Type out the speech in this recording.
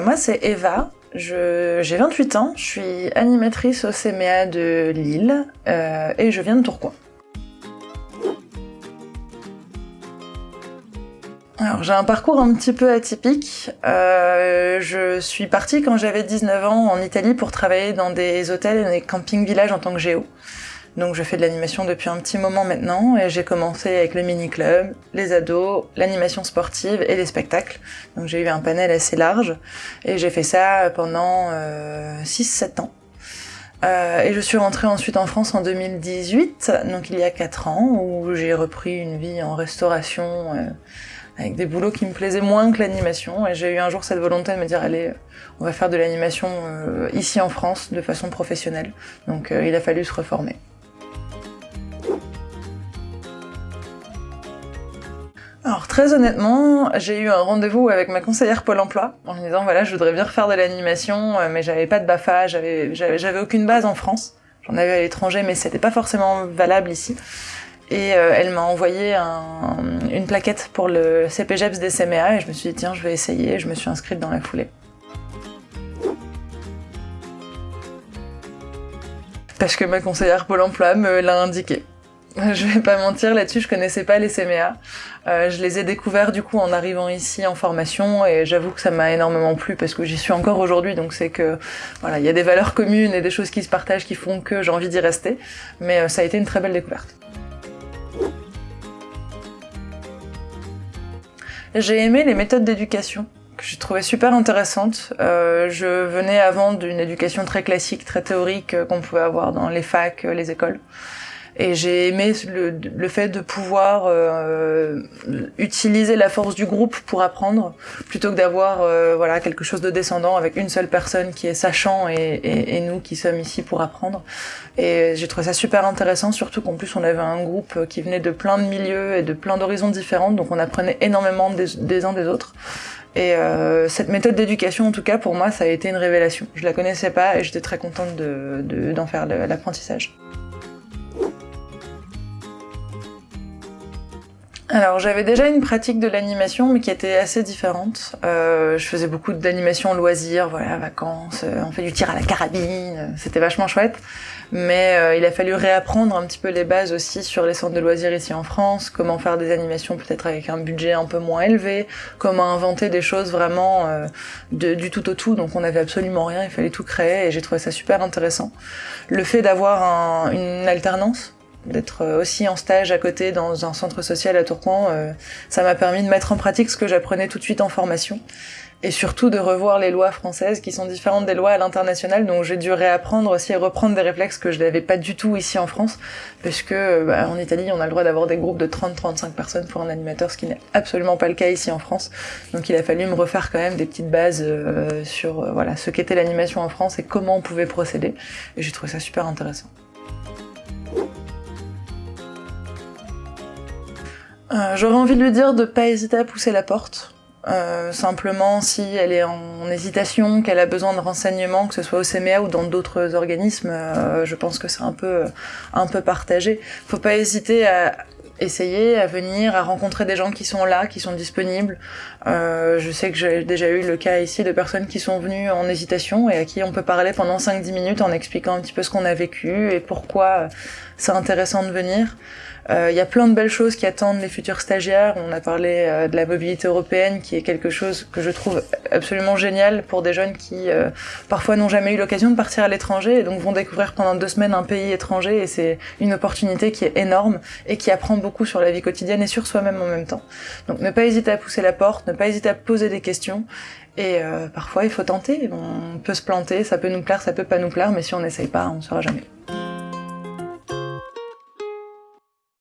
Moi, c'est Eva. J'ai 28 ans, je suis animatrice au CMA de Lille euh, et je viens de Tourcoing. Alors j'ai un parcours un petit peu atypique. Euh, je suis partie quand j'avais 19 ans en Italie pour travailler dans des hôtels et des camping-villages en tant que géo. Donc je fais de l'animation depuis un petit moment maintenant et j'ai commencé avec le mini-club, les ados, l'animation sportive et les spectacles. Donc j'ai eu un panel assez large et j'ai fait ça pendant euh, 6-7 ans. Euh, et je suis rentrée ensuite en France en 2018, donc il y a 4 ans, où j'ai repris une vie en restauration euh, avec des boulots qui me plaisaient moins que l'animation. Et j'ai eu un jour cette volonté de me dire, allez, on va faire de l'animation euh, ici en France de façon professionnelle. Donc il a fallu se reformer. Très honnêtement, j'ai eu un rendez-vous avec ma conseillère Pôle emploi en me disant voilà je voudrais bien refaire de l'animation euh, mais j'avais pas de BAFA, j'avais aucune base en France. J'en avais à l'étranger mais c'était pas forcément valable ici. Et euh, elle m'a envoyé un, une plaquette pour le CPGEPS des CMA et je me suis dit tiens je vais essayer, je me suis inscrite dans la foulée. Parce que ma conseillère Pôle emploi me l'a indiqué. Je vais pas mentir là-dessus, je connaissais pas les CMA. Euh, je les ai découverts du coup en arrivant ici en formation et j'avoue que ça m'a énormément plu parce que j'y suis encore aujourd'hui donc c'est que voilà, il y a des valeurs communes et des choses qui se partagent qui font que j'ai envie d'y rester. Mais euh, ça a été une très belle découverte. J'ai aimé les méthodes d'éducation que j'ai trouvé super intéressantes. Euh, je venais avant d'une éducation très classique, très théorique qu'on pouvait avoir dans les facs, les écoles. Et j'ai aimé le, le, fait de pouvoir euh, utiliser la force du groupe pour apprendre, plutôt que d'avoir euh, voilà quelque chose de descendant avec une seule personne qui est sachant et, et, et nous qui sommes ici pour apprendre. Et j'ai trouvé ça super intéressant, surtout qu'en plus on avait un groupe qui venait de plein de milieux et de plein d'horizons différents, donc on apprenait énormément des, des uns des autres. Et euh, cette méthode d'éducation, en tout cas, pour moi, ça a été une révélation. Je la connaissais pas et j'étais très contente d'en de, d'en faire l'apprentissage. Alors j'avais déjà une pratique de l'animation mais qui était assez différente. Euh, je faisais beaucoup d'animation loisirs, voilà, vacances, euh, on fait du tir à la carabine, euh, c'était vachement chouette. Mais euh, il a fallu réapprendre un petit peu les bases aussi sur les centres de loisirs ici en France, comment faire des animations peut-être avec un budget un peu moins élevé, comment inventer des choses vraiment euh, du tout au tout, donc on n'avait absolument rien, il fallait tout créer et j'ai trouvé ça super intéressant. Le fait d'avoir un, une alternance, d'être euh, aussi en stage à côté dans un centre social à Tourcoing, euh, ça m'a permis de mettre en pratique ce que j'apprenais tout de suite en formation. Et surtout de revoir les lois françaises qui sont différentes des lois à l'international. Donc j'ai dû réapprendre aussi et reprendre des réflexes que je n'avais pas du tout ici en France. Parce que euh, bah, en Italie on a le droit d'avoir des groupes de 30-35 personnes pour un animateur ce qui n'est absolument pas le cas ici en France. Donc il a fallu me refaire quand même des petites bases euh, sur voilà ce qu'était l'animation en France et comment on pouvait procéder. Et j'ai trouvé ça super intéressant. Euh, J'aurais envie de lui dire de pas hésiter à pousser la porte. Euh, simplement, si elle est en hésitation, qu'elle a besoin de renseignements, que ce soit au CMA ou dans d'autres organismes, euh, je pense que c'est un peu, un peu partagé. Faut pas hésiter à essayer, à venir, à rencontrer des gens qui sont là, qui sont disponibles. Euh, je sais que j'ai déjà eu le cas ici de personnes qui sont venues en hésitation et à qui on peut parler pendant 5-10 minutes en expliquant un petit peu ce qu'on a vécu et pourquoi c'est intéressant de venir. Il euh, y a plein de belles choses qui attendent les futurs stagiaires. On a parlé euh, de la mobilité européenne, qui est quelque chose que je trouve absolument génial pour des jeunes qui euh, parfois n'ont jamais eu l'occasion de partir à l'étranger et donc vont découvrir pendant deux semaines un pays étranger. Et c'est une opportunité qui est énorme et qui apprend sur la vie quotidienne et sur soi-même en même temps. Donc ne pas hésiter à pousser la porte, ne pas hésiter à poser des questions. Et euh, parfois il faut tenter. On peut se planter, ça peut nous plaire, ça peut pas nous plaire, mais si on n'essaye pas, on ne saura jamais.